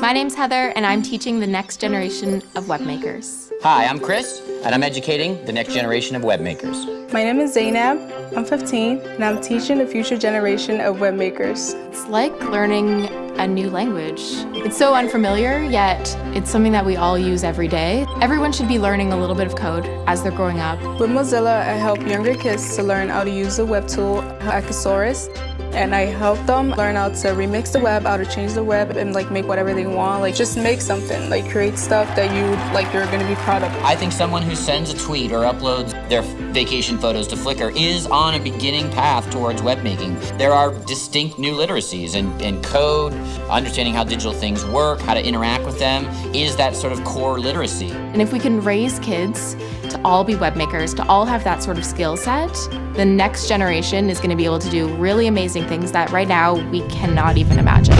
My name's Heather, and I'm teaching the next generation of webmakers. Hi, I'm Chris, and I'm educating the next generation of web makers. My name is Zainab. I'm 15, and I'm teaching the future generation of web makers. It's like learning a new language. It's so unfamiliar, yet it's something that we all use every day. Everyone should be learning a little bit of code as they're growing up. With Mozilla, I help younger kids to learn how to use the web tool Hackasaurus and I help them learn how to remix the web, how to change the web and like make whatever they want. Like just make something, like create stuff that you like you're gonna be proud I think someone who sends a tweet or uploads their vacation photos to Flickr is on a beginning path towards web making. There are distinct new literacies and, and code, understanding how digital things work, how to interact with them, is that sort of core literacy. And if we can raise kids to all be web makers, to all have that sort of skill set, the next generation is going to be able to do really amazing things that right now we cannot even imagine.